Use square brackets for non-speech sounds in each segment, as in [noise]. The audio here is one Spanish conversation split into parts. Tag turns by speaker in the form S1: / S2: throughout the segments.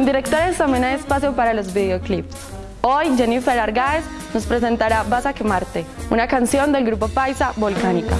S1: En Directores también hay espacio para los videoclips. Hoy Jennifer Argaez nos presentará Vas a quemarte, una canción del grupo Paisa Volcánica.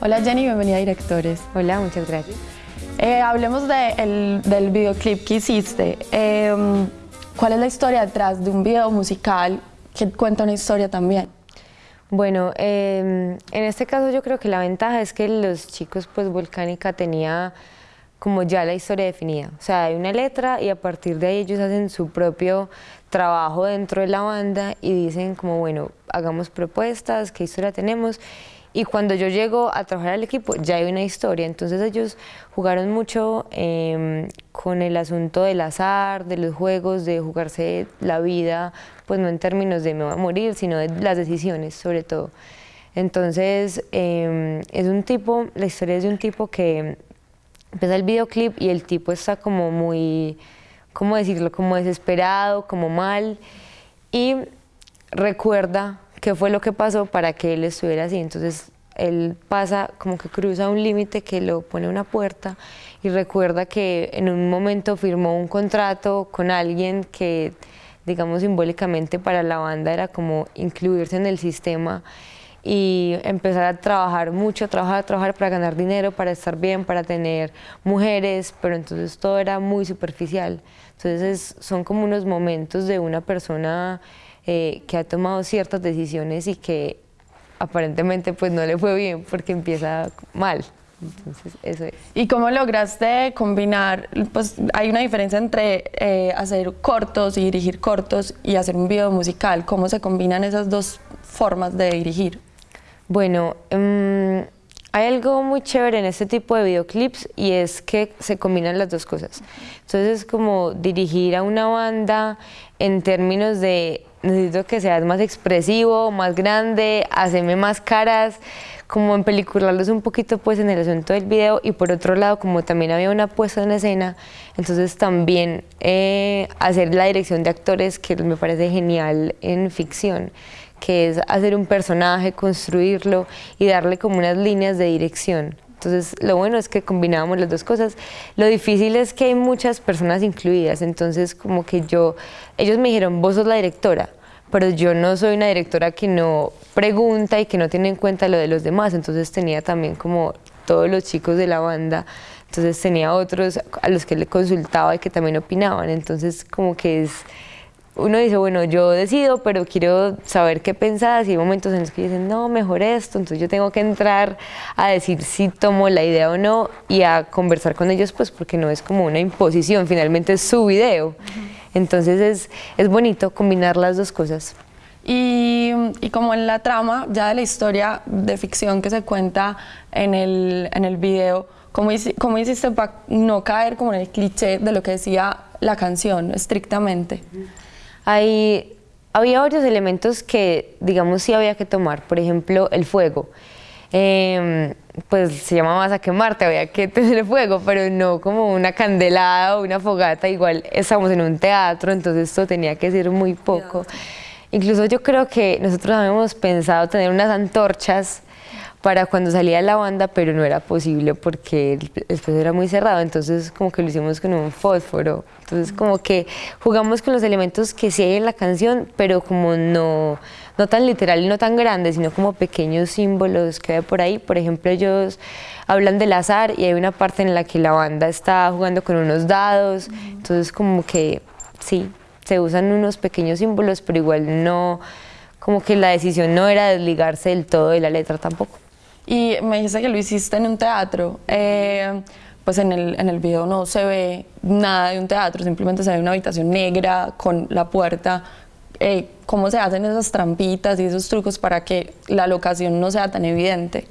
S1: Hola Jenny, bienvenida a Directores.
S2: Hola, muchas gracias.
S1: Eh, hablemos del videoclip que hiciste. Em, ¿Cuál es la historia detrás de un video musical que cuenta una historia también?
S2: Bueno, em, en este caso yo creo que la ventaja es que los chicos, pues Volcánica tenía como ya la historia definida. O sea, hay una letra y a partir de ahí ellos hacen su propio trabajo dentro de la banda y dicen como, bueno, hagamos propuestas, qué historia tenemos y cuando yo llego a trabajar al equipo ya hay una historia, entonces ellos jugaron mucho em, con el asunto del azar, de los juegos, de jugarse la vida, pues no en términos de me voy a morir, sino de las decisiones sobre todo. Entonces em, es un tipo, la historia es de un tipo que empieza el videoclip y el tipo está como muy, ¿cómo decirlo? Como desesperado, como mal y recuerda qué fue lo que pasó para que él estuviera así. Entonces él pasa como que cruza un límite que lo pone una puerta y recuerda que en un momento firmó un contrato con alguien que digamos simbólicamente para la banda era como incluirse en el sistema y empezar a trabajar mucho, trabajar, trabajar para ganar dinero, para estar bien, para tener mujeres, pero entonces todo era muy superficial. Entonces son como unos momentos de una persona eh, que ha tomado ciertas decisiones y que aparentemente pues no le fue bien porque empieza mal. Entonces, eso es.
S1: ¿Y cómo lograste combinar? Pues hay una diferencia entre eh, hacer cortos y dirigir cortos y hacer un video musical. ¿Cómo se combinan esas dos formas de dirigir?
S2: Bueno, um, hay algo muy chévere en este tipo de videoclips y es que se combinan las dos cosas. Entonces es como dirigir a una banda en términos de necesito que seas más expresivo, más grande, hacerme más caras, como en pelicularlos un poquito pues en el asunto del video y por otro lado como también había una puesta en escena, entonces también eh, hacer la dirección de actores que me parece genial en ficción que es hacer un personaje, construirlo y darle como unas líneas de dirección. Entonces, lo bueno es que combinábamos las dos cosas. Lo difícil es que hay muchas personas incluidas, entonces como que yo, ellos me dijeron, vos sos la directora, pero yo no soy una directora que no pregunta y que no tiene en cuenta lo de los demás, entonces tenía también como todos los chicos de la banda, entonces tenía otros a los que le consultaba y que también opinaban, entonces como que es uno dice, bueno, yo decido, pero quiero saber qué pensás y hay momentos en los que dicen, no, mejor esto, entonces yo tengo que entrar a decir si tomo la idea o no y a conversar con ellos, pues porque no es como una imposición, finalmente es su video. Entonces es, es bonito combinar las dos cosas.
S1: Y, y, como en la trama ya de la historia de ficción que se cuenta en el, en el video, ¿cómo, ¿cómo hiciste para no caer como en el cliché de lo que decía la canción estrictamente?
S2: Hay, había varios elementos que, digamos, sí había que tomar. Por ejemplo, el fuego. Em, pues se llama más a quemarte, había que [laughs] tener fuego, pero no como una candelada o una fogata. Igual estamos en un teatro, entonces esto tenía que ser muy poco. Incluso yo creo que nosotros habíamos pensado tener unas antorchas para cuando salía la banda, pero no era posible porque el espacio era muy cerrado, entonces como que lo hicimos con un fósforo. Entonces como que jugamos con los elementos que sí hay en la canción, pero como no, no tan literal y no tan grande, sino como pequeños símbolos que hay por ahí. Por ejemplo, ellos hablan del azar y hay una parte en la que la banda está jugando con unos dados, entonces como que sí, se usan unos pequeños símbolos, pero igual no, como que la decisión no era desligarse del todo de la letra tampoco.
S1: Y me dijiste que lo hiciste en un teatro. Eh, pues en el, en el video no se ve nada de un teatro, simplemente se ve una habitación negra con la puerta. Eh, ¿Cómo se hacen esas trampitas y esos trucos para que la locación no sea tan evidente?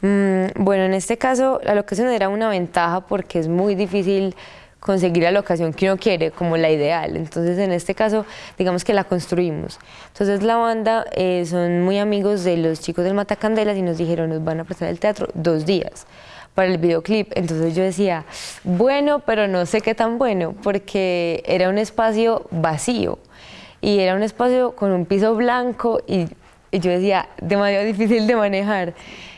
S2: Mm, bueno, en este caso la locación era una ventaja porque es muy difícil conseguir la locación que uno quiere, como la ideal. Entonces, en este caso, digamos que la construimos. Entonces, la banda eh, son muy amigos de los chicos del Matacandelas y nos dijeron, nos van a prestar el teatro dos días para el videoclip. Entonces yo decía, bueno, pero no sé qué tan bueno, porque era un espacio vacío y era un espacio con un piso blanco y, y yo decía, demasiado difícil de manejar.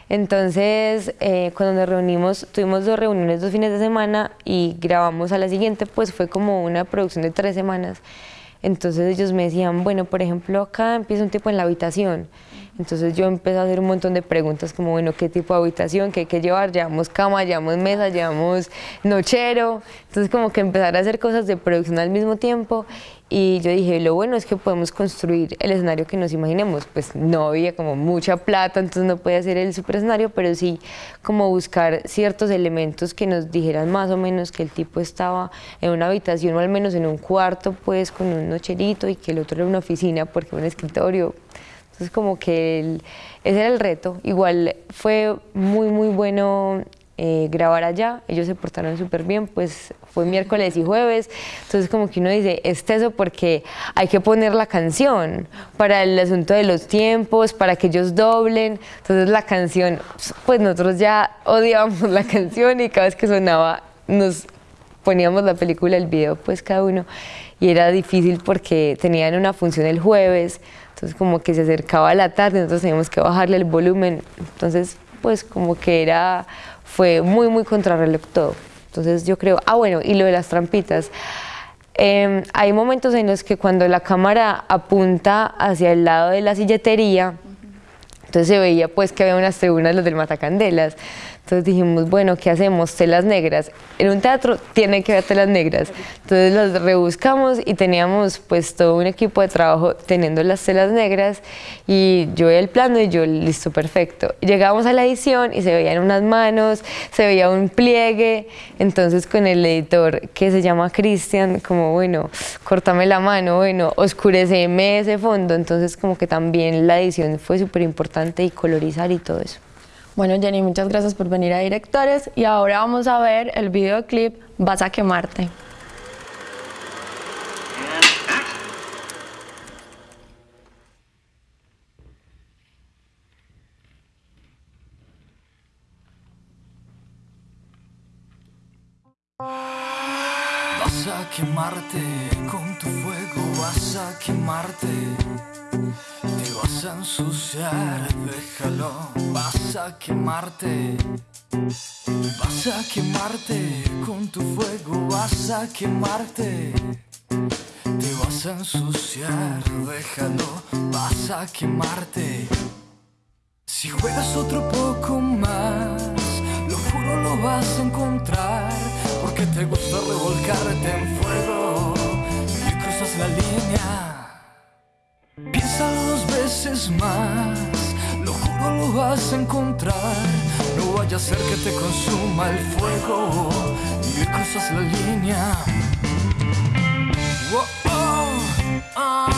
S2: Entonces, eh, cuando nos reunimos, tuvimos dos reuniones dos fines de semana y grabamos a la siguiente, pues fue como una producción de tres semanas. Entonces ellos me decían, bueno, por ejemplo, acá empieza un tipo en la habitación. Entonces yo empecé a hacer un montón de preguntas como, bueno, ¿qué tipo de habitación? ¿Qué hay que llevar? ¿Llevamos cama? ¿Llevamos mesa? ¿Llevamos nochero? Entonces como que empezar a hacer cosas de producción al mismo tiempo y yo dije, lo bueno es que podemos construir el escenario que nos imaginemos. Pues no había como mucha plata, entonces no podía hacer el super escenario, pero sí como buscar ciertos elementos que nos dijeran más o menos que el tipo estaba en una habitación o al menos en un cuarto, pues con un nocherito y que el otro era una oficina porque un escritorio. Entonces como que ese era el reto. Igual fue muy, muy bueno eh, grabar allá, ellos se portaron súper bien, pues fue miércoles y jueves, entonces como que uno dice, es eso porque hay que poner la canción para el asunto de los tiempos, para que ellos doblen, entonces la canción, pues nosotros ya odiábamos la [laughs] canción y cada vez que sonaba nos poníamos la película, el video, pues cada uno, y era difícil porque tenían una función el jueves, entonces como que se acercaba la tarde, nosotros teníamos que bajarle el volumen, entonces pues como que era fue muy, muy contrarreloj todo. Entonces yo creo, ah bueno, y lo de las trampitas. Em, hay momentos en los que cuando la cámara apunta hacia el lado de la silletería, entonces se veía pues que había unas tribunas, los del Matacandelas. Entonces dijimos, bueno, ¿qué hacemos? Telas negras. En un teatro tiene que haber telas negras. Entonces las rebuscamos y teníamos pues todo un equipo de trabajo teniendo las telas negras y yo el plano y yo, listo, perfecto. Llegamos a la edición y se veían unas manos, se veía un pliegue. Entonces con el editor que se llama Cristian, como bueno, córtame la mano, bueno, oscureceme ese fondo. Entonces como que también la edición fue súper importante y colorizar y todo eso.
S1: Bueno, Jenny, muchas gracias por venir a Directores y ahora vamos a ver el videoclip Vas a quemarte.
S3: Vas a quemarte con tu vas a quemarte vas a ensuciar, déjalo, vas a quemarte. Vas a quemarte con tu fuego, vas a quemarte. Te vas a ensuciar, déjalo, vas a quemarte. Si juegas otro poco más, lo juro lo vas a encontrar, porque te gusta revolcarte en fuego la línea. Piénsalo dos veces más, lo juro lo vas a encontrar. No vaya a ser que te consuma el fuego y cruzas la línea. Oh, oh, ah,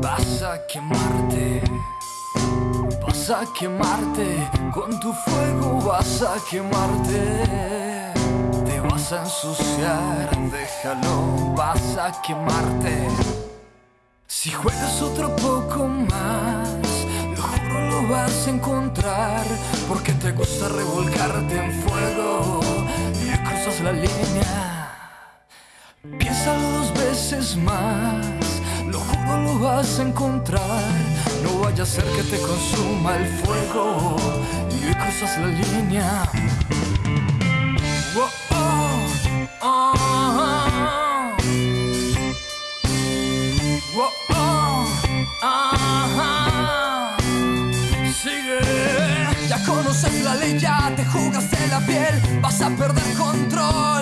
S3: vas a quemarte. Vas a quemarte, con tu fuego vas a quemarte. Te vas a ensuciar, déjalo, vas a quemarte. Si juegas otro poco más lo vas a encontrar porque te gusta revolcarte en fuego y cruzas la línea. Piénsalo dos veces más, juro lo vas a encontrar. No vaya a ser que te consuma el fuego y cruzas la línea. Oh, oh, oh, conoces la ley, ya te jugaste la piel, vas a perder control.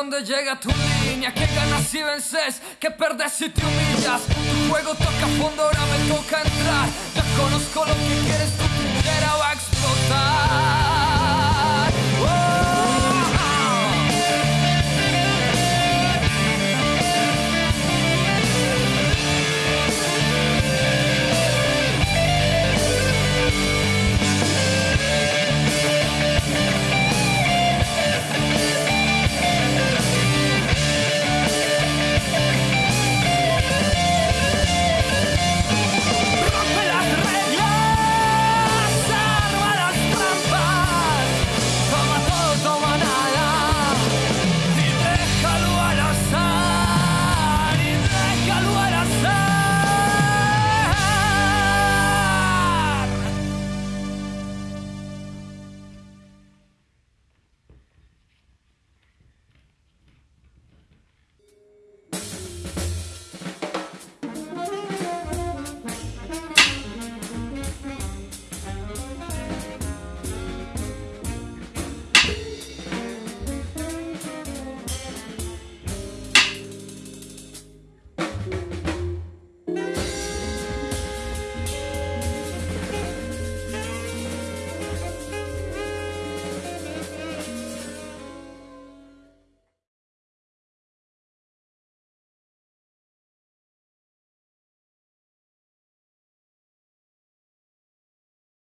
S3: Dónde llega tu línea, que ganas si vences, que perdes si te humillas. Tu juego toca fondo, ahora me toca entrar. Ya conozco lo que